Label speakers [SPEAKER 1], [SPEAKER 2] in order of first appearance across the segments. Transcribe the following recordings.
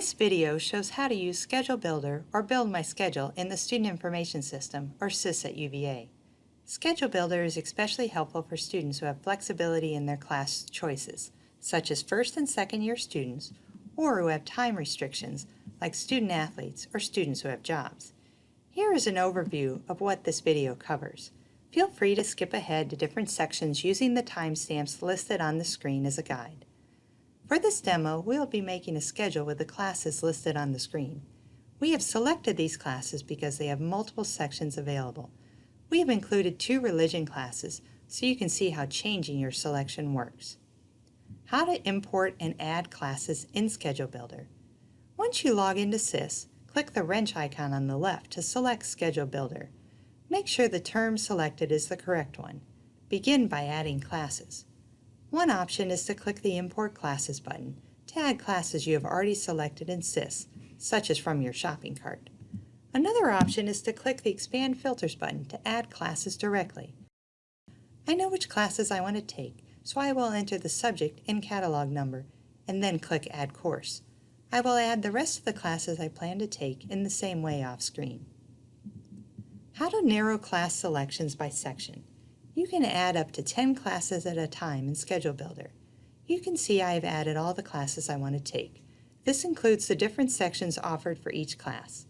[SPEAKER 1] This video shows how to use Schedule Builder or Build My Schedule in the Student Information System, or SIS at UVA. Schedule Builder is especially helpful for students who have flexibility in their class choices, such as first and second year students, or who have time restrictions, like student athletes or students who have jobs. Here is an overview of what this video covers. Feel free to skip ahead to different sections using the timestamps listed on the screen as a guide. For this demo, we'll be making a schedule with the classes listed on the screen. We have selected these classes because they have multiple sections available. We have included two religion classes so you can see how changing your selection works. How to import and add classes in Schedule Builder. Once you log into SIS, click the wrench icon on the left to select Schedule Builder. Make sure the term selected is the correct one. Begin by adding classes. One option is to click the Import Classes button to add classes you have already selected in SIS, such as from your shopping cart. Another option is to click the Expand Filters button to add classes directly. I know which classes I want to take, so I will enter the subject and catalog number, and then click Add Course. I will add the rest of the classes I plan to take in the same way off screen. How to narrow class selections by section. You can add up to 10 classes at a time in Schedule Builder. You can see I have added all the classes I want to take. This includes the different sections offered for each class.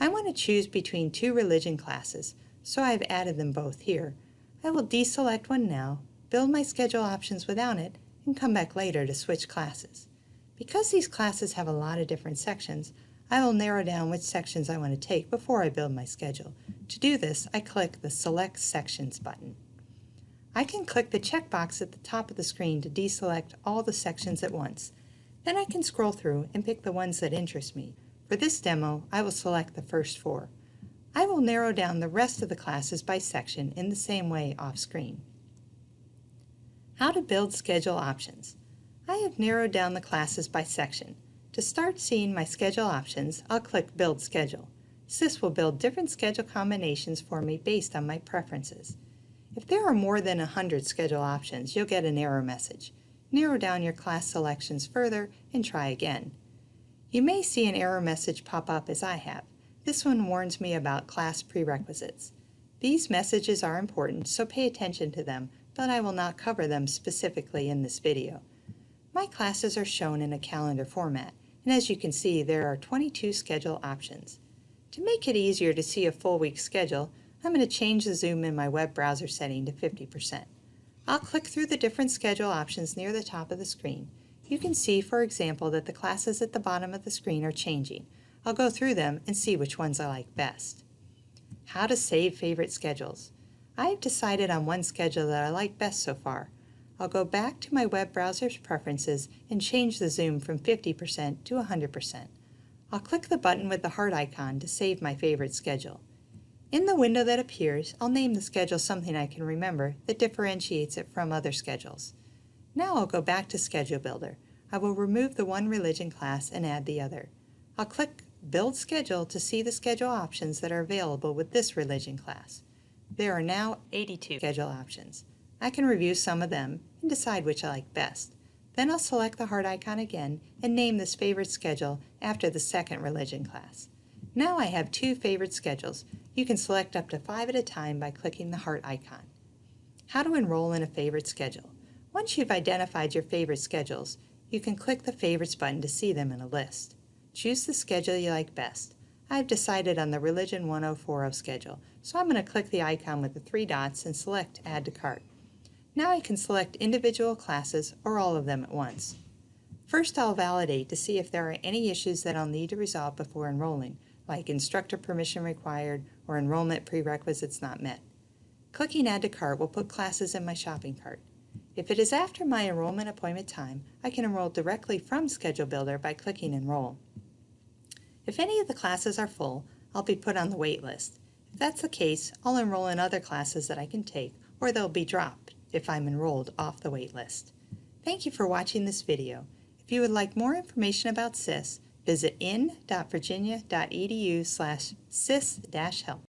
[SPEAKER 1] I want to choose between two religion classes, so I have added them both here. I will deselect one now, build my schedule options without it, and come back later to switch classes. Because these classes have a lot of different sections, I will narrow down which sections I want to take before I build my schedule. To do this, I click the Select Sections button. I can click the checkbox at the top of the screen to deselect all the sections at once. Then I can scroll through and pick the ones that interest me. For this demo, I will select the first four. I will narrow down the rest of the classes by section in the same way off screen. How to build schedule options. I have narrowed down the classes by section. To start seeing my schedule options, I'll click Build Schedule. SIS will build different schedule combinations for me based on my preferences. If there are more than 100 schedule options, you'll get an error message. Narrow down your class selections further and try again. You may see an error message pop up as I have. This one warns me about class prerequisites. These messages are important, so pay attention to them, but I will not cover them specifically in this video. My classes are shown in a calendar format, and as you can see, there are 22 schedule options. To make it easier to see a full week schedule, I'm going to change the zoom in my web browser setting to 50%. I'll click through the different schedule options near the top of the screen. You can see, for example, that the classes at the bottom of the screen are changing. I'll go through them and see which ones I like best. How to save favorite schedules. I have decided on one schedule that I like best so far. I'll go back to my web browser's preferences and change the zoom from 50% to 100%. I'll click the button with the heart icon to save my favorite schedule. In the window that appears, I'll name the schedule something I can remember that differentiates it from other schedules. Now I'll go back to Schedule Builder. I will remove the one religion class and add the other. I'll click Build Schedule to see the schedule options that are available with this religion class. There are now 82 schedule options. I can review some of them and decide which I like best. Then I'll select the heart icon again and name this favorite schedule after the second religion class. Now I have two favorite schedules. You can select up to five at a time by clicking the heart icon. How to enroll in a favorite schedule. Once you've identified your favorite schedules, you can click the Favorites button to see them in a list. Choose the schedule you like best. I've decided on the Religion 1040 schedule, so I'm going to click the icon with the three dots and select Add to Cart. Now I can select individual classes or all of them at once. First I'll validate to see if there are any issues that I'll need to resolve before enrolling, like instructor permission required or enrollment prerequisites not met. Clicking Add to Cart will put classes in my shopping cart. If it is after my enrollment appointment time, I can enroll directly from Schedule Builder by clicking Enroll. If any of the classes are full, I'll be put on the wait list. If that's the case, I'll enroll in other classes that I can take, or they'll be dropped if I'm enrolled off the wait list. Thank you for watching this video. If you would like more information about SIS, Visit in.virginia.edu slash sis-help.